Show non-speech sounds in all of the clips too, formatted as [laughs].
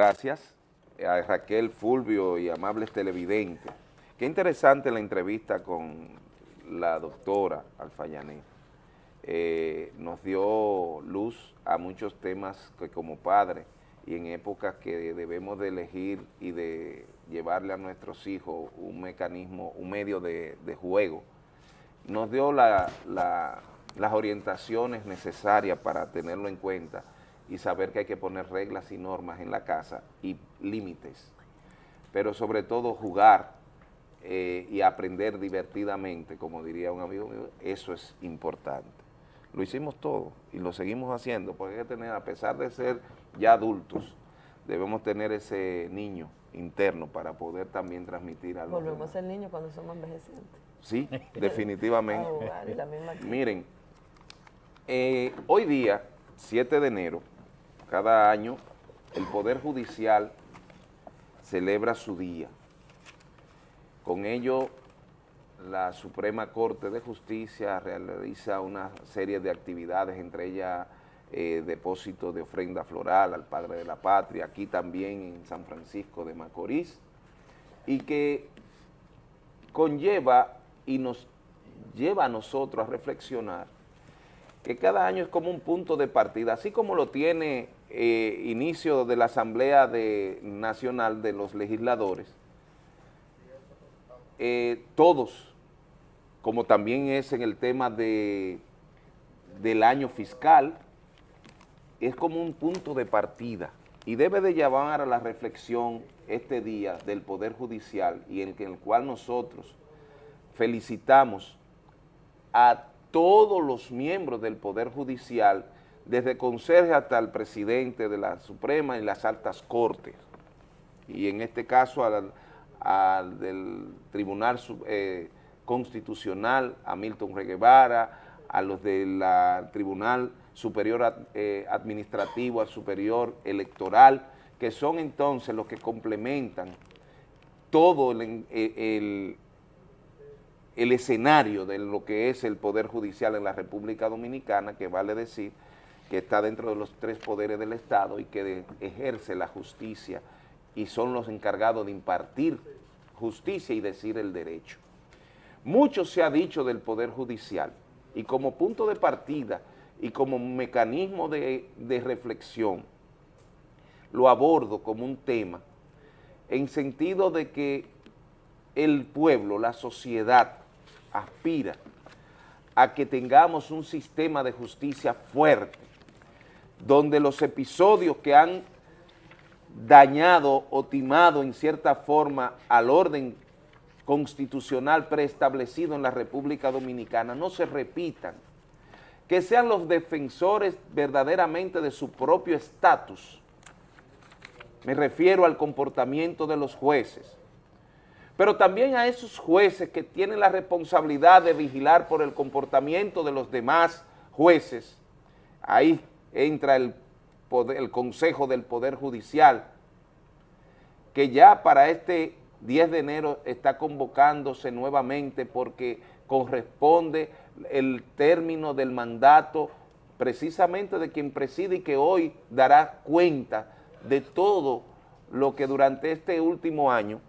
Gracias a Raquel Fulvio y amables televidentes. Qué interesante la entrevista con la doctora Alfayané. Eh, nos dio luz a muchos temas que como padre y en épocas que debemos de elegir y de llevarle a nuestros hijos un mecanismo, un medio de, juego, nos dio las orientaciones necesarias para tenerlo en cuenta y saber que hay que poner reglas y normas en la casa y límites, pero sobre todo jugar eh, y aprender divertidamente, como diría un amigo mío, eso es importante. Lo hicimos todo y lo seguimos haciendo, porque hay que tener, a pesar de ser ya adultos, debemos tener ese niño interno para poder también transmitir algo. Volvemos a ser niños cuando somos envejecientes. Sí, [laughs] definitivamente. Miren, eh, hoy día, 7 de enero, cada año el Poder Judicial celebra su día. Con ello, la Suprema Corte de Justicia realiza una serie de actividades, entre ellas eh, depósito de ofrenda floral al Padre de la Patria, aquí también en San Francisco de Macorís, y que conlleva y nos lleva a nosotros a reflexionar que cada año es como un punto de partida, así como lo tiene eh, inicio de la Asamblea Nacional de los Legisladores, eh, todos, como también es en el tema de, del año fiscal, es como un punto de partida y debe de llevar a la reflexión este día del Poder Judicial y en el cual nosotros felicitamos a todos los miembros del Poder Judicial, desde conserje hasta el presidente de la Suprema y las altas cortes, y en este caso al, del Tribunal eh, Constitucional, a Milton Reguevara, a los del Tribunal Superior eh, Administrativo, al Superior Electoral, que son entonces los que complementan todo el el escenario de lo que es el Poder Judicial en la República Dominicana, que vale decir que está dentro de los tres poderes del Estado y que ejerce la justicia y son los encargados de impartir justicia y decir el derecho. Mucho se ha dicho del Poder Judicial y como punto de partida y como mecanismo de, reflexión, lo abordo como un tema en sentido de que el pueblo, la sociedad, aspira a que tengamos un sistema de justicia fuerte, donde los episodios que han dañado o timado en cierta forma al orden constitucional preestablecido en la República Dominicana no se repitan, que sean los defensores verdaderamente de su propio estatus. Me refiero al comportamiento de los jueces, pero también a esos jueces que tienen la responsabilidad de vigilar por el comportamiento de los demás jueces, ahí entra el, el Consejo del Poder Judicial, que ya para este 10 de enero está convocándose nuevamente porque corresponde el término del mandato precisamente de quien preside y que hoy dará cuenta de todo lo que durante este último año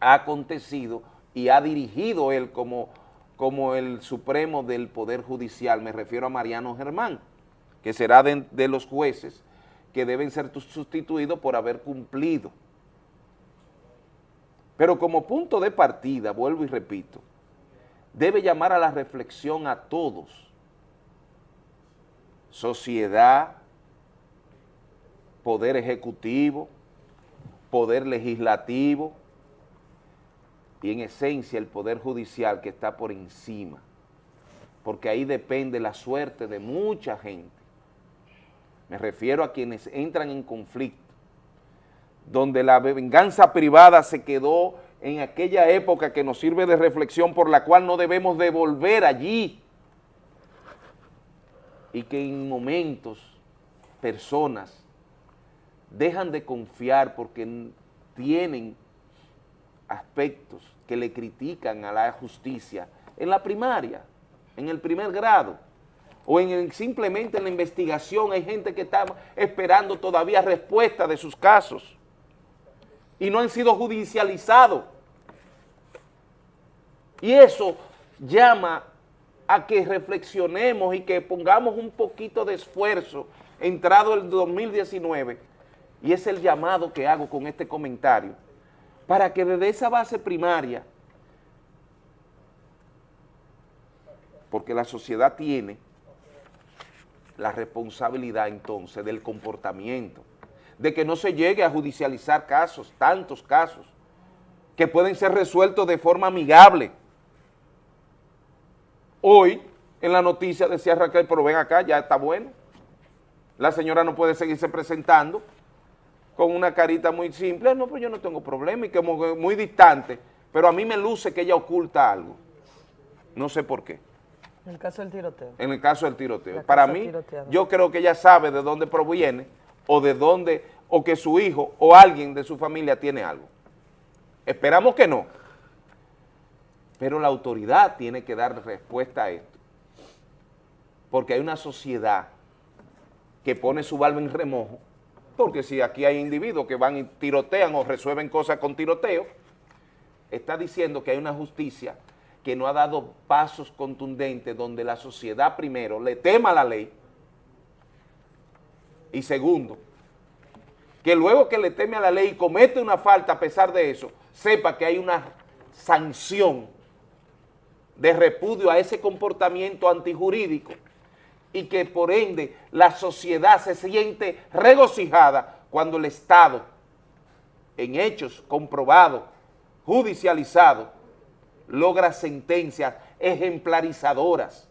ha acontecido y ha dirigido él como, como el supremo del Poder Judicial, me refiero a Mariano Germán, que será de, los jueces que deben ser sustituidos por haber cumplido. Pero como punto de partida, vuelvo y repito, debe llamar a la reflexión a todos, sociedad, poder ejecutivo, poder legislativo, y en esencia el Poder Judicial que está por encima, porque ahí depende la suerte de mucha gente. Me refiero a quienes entran en conflicto, donde la venganza privada se quedó en aquella época que nos sirve de reflexión por la cual no debemos devolver allí. Y que en momentos personas dejan de confiar porque tienen aspectos que le critican a la justicia en la primaria, en el primer grado, o en, simplemente en la investigación hay gente que está esperando todavía respuesta de sus casos. Y no han sido judicializados. Y eso llama a que reflexionemos y que pongamos un poquito de esfuerzo entrado el 2019 y es el llamado que hago con este comentario. Para que desde esa base primaria porque la sociedad tiene la responsabilidad entonces del comportamiento, de que no se llegue a judicializar casos, tantos casos, que pueden ser resueltos de forma amigable. Hoy, en la noticia decía Raquel, pero ven acá, ya está bueno. La señora no puede seguirse presentando con una carita muy simple, no, pues yo no tengo problema, y como muy distante, pero a mí me luce que ella oculta algo. No sé por qué. En el caso del tiroteo. En el caso del tiroteo. Para mí, yo creo que ella sabe de dónde proviene o de dónde, o que su hijo o alguien de su familia tiene algo. Esperamos que no. Pero la autoridad tiene que dar respuesta a esto. Porque hay una sociedad que pone su barba en remojo, porque si aquí hay individuos que van y tirotean o resuelven cosas con tiroteo, está diciendo que hay una justicia que no ha dado pasos contundentes donde la sociedad primero le tema la ley y segundo, que luego que le teme a la ley y comete una falta a pesar de eso, sepa que hay una sanción de repudio a ese comportamiento antijurídico y que por ende la sociedad se siente regocijada cuando el Estado, en hechos comprobados, judicializados, logra sentencias ejemplarizadoras,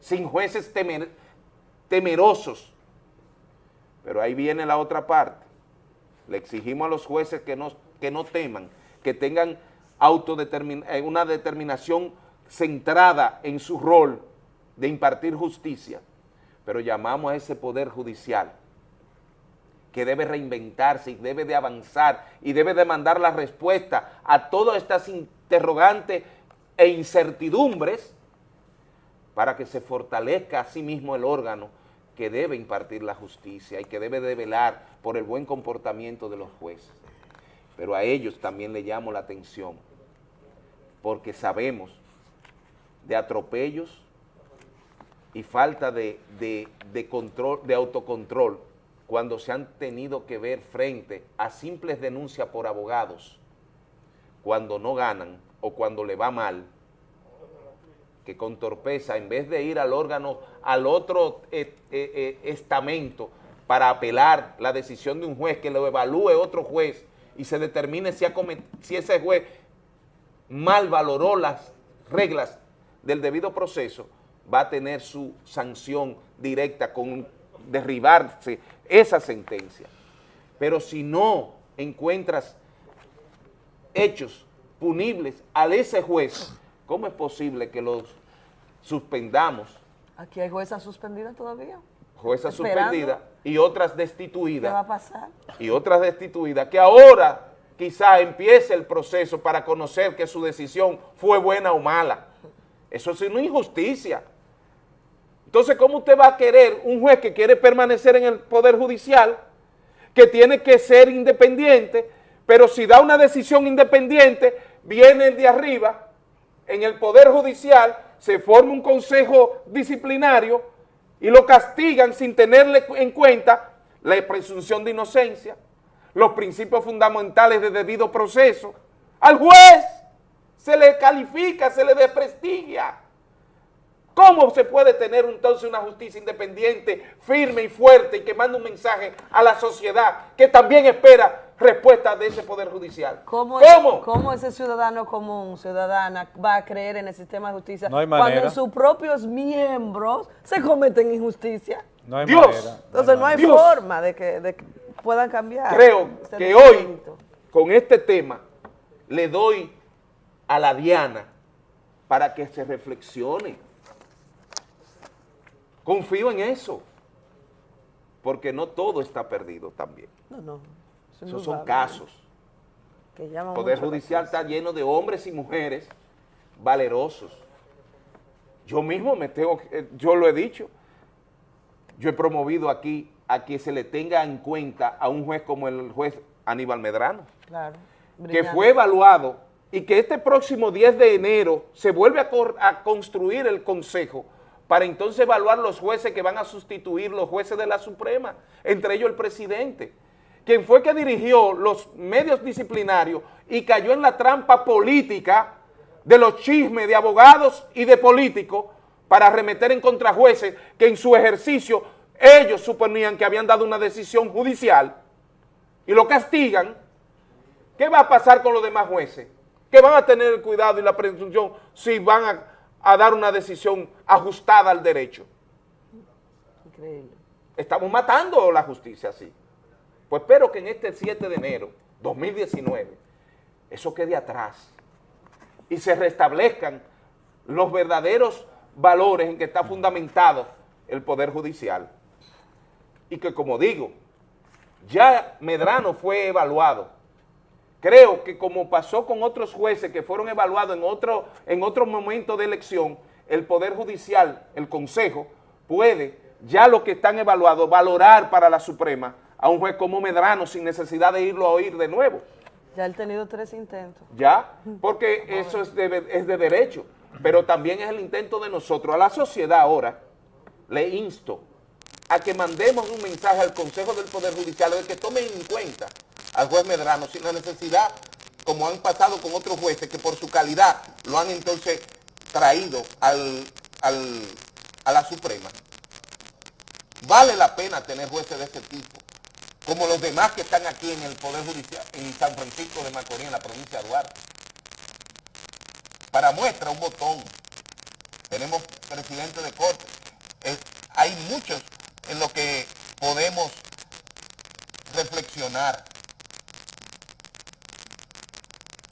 sin jueces temerosos. Pero ahí viene la otra parte. Le exigimos a los jueces que no, que no teman, que tengan eh, una determinación centrada en su rol de impartir justicia, pero llamamos a ese poder judicial que debe reinventarse y debe de avanzar y debe de mandar la respuesta a todas estas interrogantes e incertidumbres para que se fortalezca a sí mismo el órgano que debe impartir la justicia y que debe de velar por el buen comportamiento de los jueces. Pero a ellos también le llamo la atención, porque sabemos de atropellos y falta de, de control, de autocontrol cuando se han tenido que ver frente a simples denuncias por abogados, cuando no ganan o cuando le va mal, que con torpeza, en vez de ir al órgano, al otro eh, eh, eh, estamento para apelar la decisión de un juez, que lo evalúe otro juez y se determine si, si ese juez mal valoró las reglas del debido proceso, va a tener su sanción directa con derribarse esa sentencia. Pero si no encuentras hechos punibles a ese juez, ¿cómo es posible que los suspendamos? Aquí hay juezas suspendidas todavía. Juezas suspendidas y otras destituidas. ¿Qué va a pasar? Y otras destituidas que ahora quizá empiece el proceso para conocer que su decisión fue buena o mala. Eso es una injusticia. Entonces, ¿cómo usted va a querer un juez que quiere permanecer en el Poder Judicial, que tiene que ser independiente, pero si da una decisión independiente, viene el de arriba, en el Poder Judicial, se forma un consejo disciplinario y lo castigan sin tenerle en cuenta la presunción de inocencia, los principios fundamentales de debido proceso. Al juez se le califica, se le desprestigia. ¿Cómo se puede tener entonces una justicia independiente, firme y fuerte y que manda un mensaje a la sociedad que también espera respuesta de ese Poder Judicial? ¿Cómo, ¿Cómo? ¿Cómo ese ciudadano común, ciudadana, va a creer en el sistema de justicia cuando en sus propios miembros se cometen injusticia? No hay Dios. Entonces no hay, forma de que, puedan cambiar. Creo que hoy, con este tema, le doy a la Diana para que se reflexione Confío en eso, porque no todo está perdido también. No, no. Esos son casos. el Poder Judicial está lleno de hombres y mujeres valerosos. Yo mismo me tengo, yo lo he dicho, yo he promovido aquí a que se le tenga en cuenta a un juez como el juez Aníbal Medrano, claro, que fue evaluado y que este próximo 10 de enero se vuelve a, a construir el Consejo para entonces evaluar los jueces que van a sustituir los jueces de la Suprema, entre ellos el presidente, quien fue que dirigió los medios disciplinarios y cayó en la trampa política de los chismes de abogados y de políticos para arremeter en contra jueces que en su ejercicio ellos suponían que habían dado una decisión judicial y lo castigan, ¿qué va a pasar con los demás jueces? Que van a tener el cuidado y la presunción si van a, a dar una decisión ajustada al derecho. Increíble. Estamos matando la justicia así. Pues espero que en este 7 de enero 2019 eso quede atrás y se restablezcan los verdaderos valores en que está fundamentado el Poder Judicial. Y que como digo, ya Medrano fue evaluado. Creo que como pasó con otros jueces que fueron evaluados en otro, en otro momento de elección, el Poder Judicial, el Consejo, puede, ya los que están evaluados, valorar para la Suprema a un juez como Medrano sin necesidad de irlo a oír de nuevo. Ya ha tenido tres intentos. Ya, porque eso es de, es de derecho, pero también es el intento de nosotros. A la sociedad ahora le insto a que mandemos un mensaje al Consejo del Poder Judicial de que tomen en cuenta al juez Medrano sin la necesidad, como han pasado con otros jueces, que por su calidad lo han entonces traído al, a la Suprema. Vale la pena tener jueces de ese tipo como los demás que están aquí en el Poder Judicial, en San Francisco de Macorís, en la provincia de Duarte. Para muestra, un botón. Tenemos presidente de corte. hay muchos en lo que podemos reflexionar.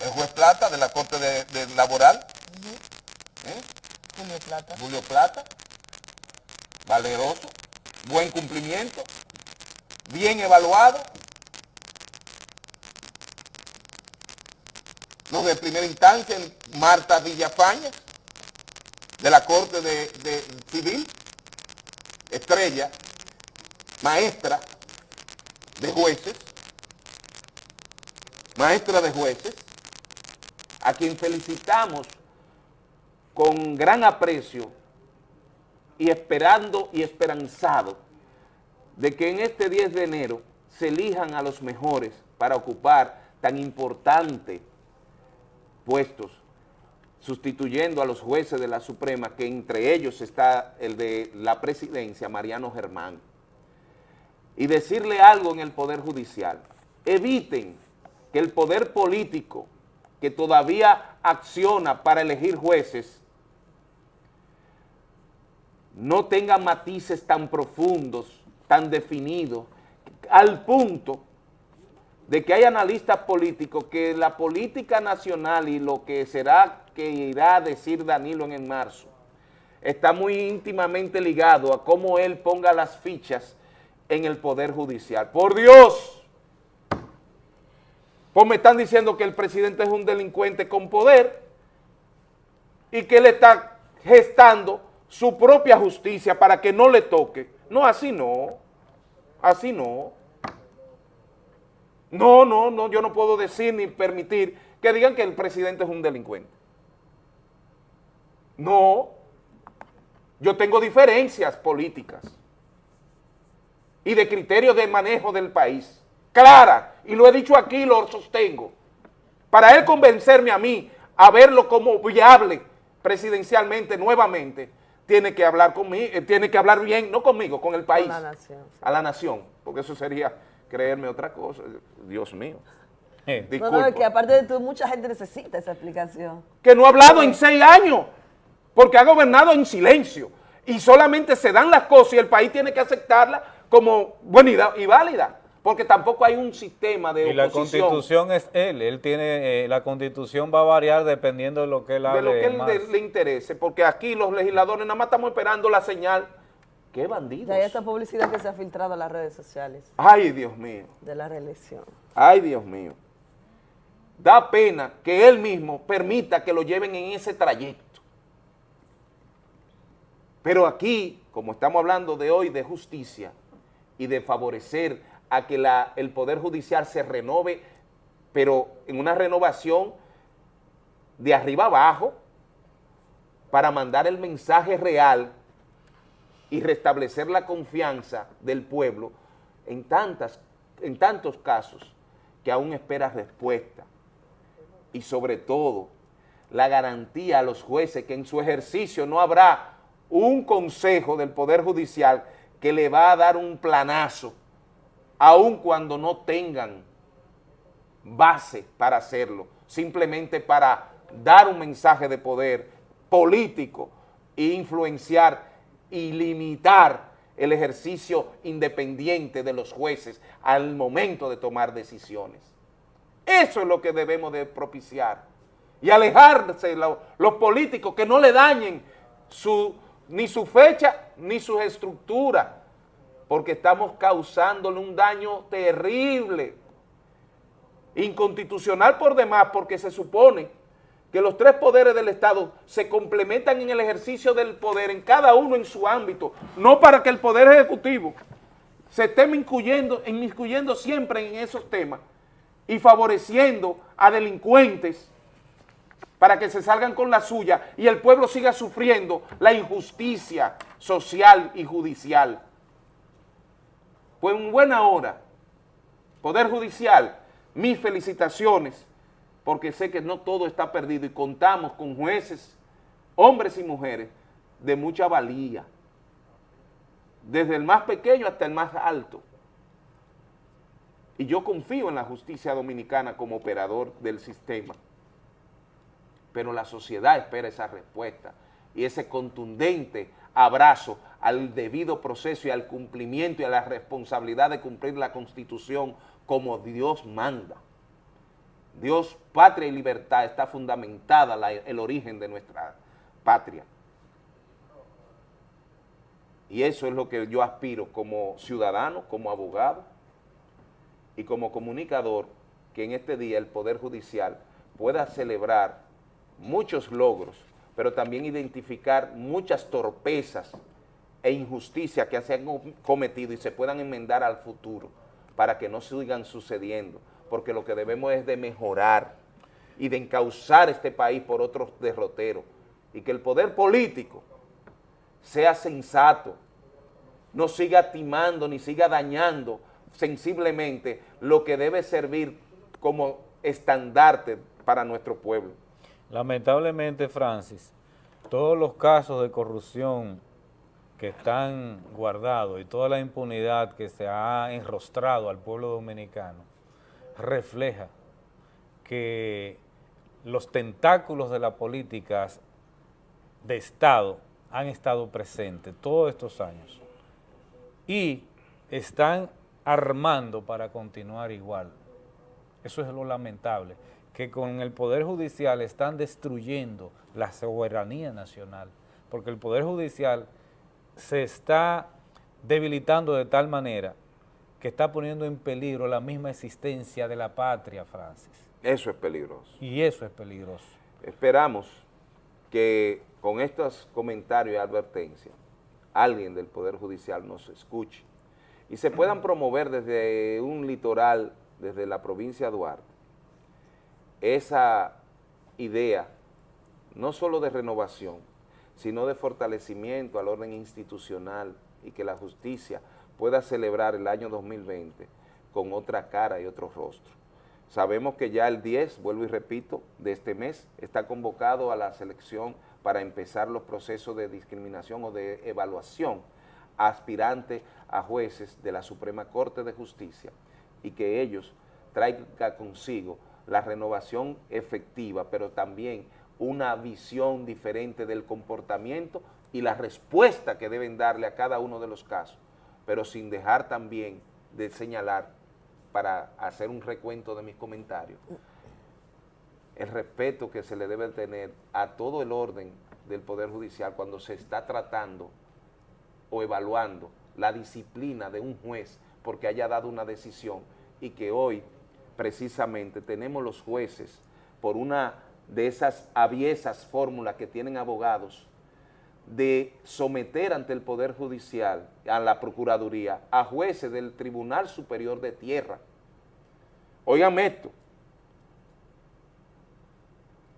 El juez Plata de la Corte de, Laboral. ¿Eh? Julio Plata. Julio Plata. Valeroso. Buen cumplimiento bien evaluado. Los de primera instancia, Marta Villafaña, de la Corte de, Civil, estrella, maestra de jueces, maestra de jueces, a quien felicitamos con gran aprecio y esperando y esperanzado de que en este 10 de enero se elijan a los mejores para ocupar tan importantes puestos, sustituyendo a los jueces de la Suprema, que entre ellos está el de la presidencia, Mariano Germán. Y decirle algo en el Poder Judicial, eviten que el poder político que todavía acciona para elegir jueces no tenga matices tan profundos tan definido, al punto de que hay analistas políticos que la política nacional y lo que será que irá a decir Danilo en marzo, está muy íntimamente ligado a cómo él ponga las fichas en el Poder Judicial. ¡Por Dios! Pues me están diciendo que el presidente es un delincuente con poder y que él está gestando su propia justicia para que no le toque. No, así no. Así no. No, no, no, yo no puedo decir ni permitir que digan que el presidente es un delincuente. No. Yo tengo diferencias políticas y de criterios de manejo del país. Clara, y lo he dicho aquí y lo sostengo. Para él convencerme a mí a verlo como viable presidencialmente nuevamente, tiene que hablar conmigo, eh, tiene que hablar bien, no conmigo, con el país. A la nación. A la nación, porque eso sería creerme otra cosa, Dios mío. Eh. No, no, que aparte de tú, mucha gente necesita esa explicación. Que no ha hablado en seis años, porque ha gobernado en silencio, y solamente se dan las cosas y el país tiene que aceptarla como buena y válida porque tampoco hay un sistema de y la constitución es él, él tiene, eh, la constitución va a variar dependiendo de lo que él hable De lo que él le interese, porque aquí los legisladores nada más estamos esperando la señal. ¡Qué bandidos! hay esta publicidad que se ha filtrado en las redes sociales. ¡Ay, Dios mío! De la reelección. ¡Ay, Dios mío! Da pena que él mismo permita que lo lleven en ese trayecto. Pero aquí, como estamos hablando de hoy de justicia y de favorecer a que el Poder Judicial se renove, pero en una renovación de arriba abajo, para mandar el mensaje real y restablecer la confianza del pueblo en, tantas, en tantos casos que aún espera respuesta. Y sobre todo, la garantía a los jueces que en su ejercicio no habrá un consejo del Poder Judicial que le va a dar un planazo, aun cuando no tengan base para hacerlo, simplemente para dar un mensaje de poder político e influenciar y limitar el ejercicio independiente de los jueces al momento de tomar decisiones. Eso es lo que debemos de propiciar y alejarse los políticos que no le dañen su, ni su fecha ni su estructura, porque estamos causándole un daño terrible, inconstitucional por demás, porque se supone que los tres poderes del Estado se complementan en el ejercicio del poder, en cada uno en su ámbito, no para que el Poder Ejecutivo se esté inmiscuyendo, inmiscuyendo siempre en esos temas y favoreciendo a delincuentes para que se salgan con la suya y el pueblo siga sufriendo la injusticia social y judicial. Pues en buena hora, Poder Judicial, mis felicitaciones porque sé que no todo está perdido y contamos con jueces, hombres y mujeres, de mucha valía, desde el más pequeño hasta el más alto. Y yo confío en la justicia dominicana como operador del sistema, pero la sociedad espera esa respuesta y ese contundente abrazo al debido proceso y al cumplimiento y a la responsabilidad de cumplir la Constitución como Dios manda. Dios, patria y libertad, está fundamentada el origen de nuestra patria. Y eso es lo que yo aspiro como ciudadano, como abogado y como comunicador, que en este día el Poder Judicial pueda celebrar muchos logros, pero también identificar muchas torpezas e injusticias que se han cometido y se puedan enmendar al futuro para que no sigan sucediendo porque lo que debemos es de mejorar y de encauzar este país por otros derroteros y que el poder político sea sensato, no siga timando ni siga dañando sensiblemente lo que debe servir como estandarte para nuestro pueblo. Lamentablemente, Francis, todos los casos de corrupción que están guardados y toda la impunidad que se ha enrostrado al pueblo dominicano refleja que los tentáculos de las políticas de Estado han estado presentes todos estos años y están armando para continuar igual. Eso es lo lamentable, que con el Poder Judicial están destruyendo la soberanía nacional, porque el Poder Judicial se está debilitando de tal manera que está poniendo en peligro la misma existencia de la patria, Francis. Eso es peligroso. Y eso es peligroso. Esperamos que con estos comentarios y advertencias alguien del Poder Judicial nos escuche y se puedan promover desde un litoral, desde la provincia de Duarte, esa idea no solo de renovación, sino de fortalecimiento al orden institucional y que la justicia pueda celebrar el año 2020 con otra cara y otro rostro. Sabemos que ya el 10, vuelvo y repito, de este mes está convocado a la selección para empezar los procesos de discriminación o de evaluación aspirante a jueces de la Suprema Corte de Justicia y que ellos traigan consigo la renovación efectiva, pero también una visión diferente del comportamiento y la respuesta que deben darle a cada uno de los casos. Pero sin dejar también de señalar, para hacer un recuento de mis comentarios, el respeto que se le debe tener a todo el orden del Poder Judicial cuando se está tratando o evaluando la disciplina de un juez porque haya dado una decisión y que hoy precisamente tenemos los jueces por una de esas aviesas fórmulas que tienen abogados de someter ante el Poder Judicial, a la Procuraduría, a jueces del Tribunal Superior de Tierra. Oigan esto,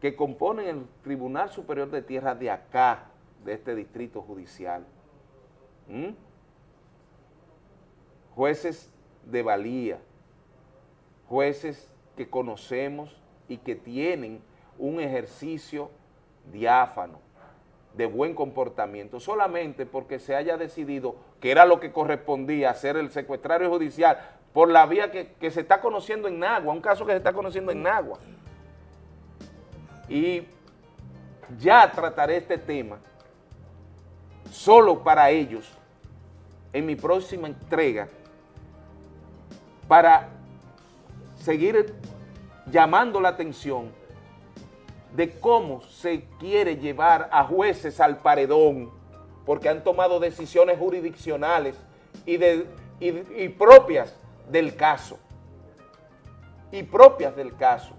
que componen el Tribunal Superior de Tierra de acá, de este distrito judicial. Jueces de valía, jueces que conocemos y que tienen un ejercicio diáfano, de buen comportamiento, solamente porque se haya decidido que era lo que correspondía hacer el secuestrario judicial por la vía que, se está conociendo en Nagua, un caso que se está conociendo en Nagua. Y ya trataré este tema solo para ellos en mi próxima entrega para seguir llamando la atención de cómo se quiere llevar a jueces al paredón, porque han tomado decisiones jurisdiccionales y, de, y propias del caso, y propias del caso.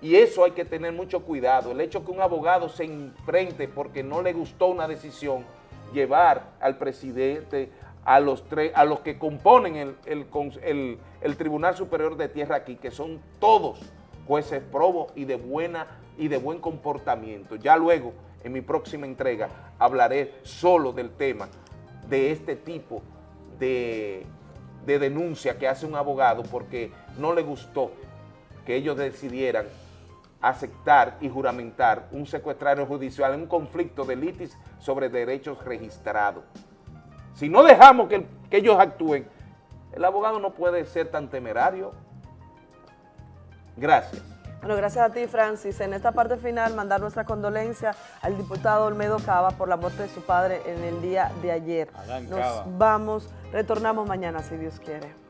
Y eso hay que tener mucho cuidado. El hecho que un abogado se enfrente porque no le gustó una decisión, llevar al presidente, a los, a los que componen el, el, el, Tribunal Superior de Tierra aquí, que son todos jueces probos y de, buena, y de buen comportamiento. Ya luego, en mi próxima entrega, hablaré solo del tema de este tipo de, de denuncia que hace un abogado porque no le gustó que ellos decidieran aceptar y juramentar un secuestrario judicial en un conflicto de litis sobre derechos registrados. Si no dejamos que, que ellos actúen, el abogado no puede ser tan temerario. Gracias. Bueno, gracias a ti, Francis. En esta parte final, mandar nuestra condolencia al diputado Olmedo Cava por la muerte de su padre en el día de ayer. Nos vamos, retornamos mañana, si Dios quiere.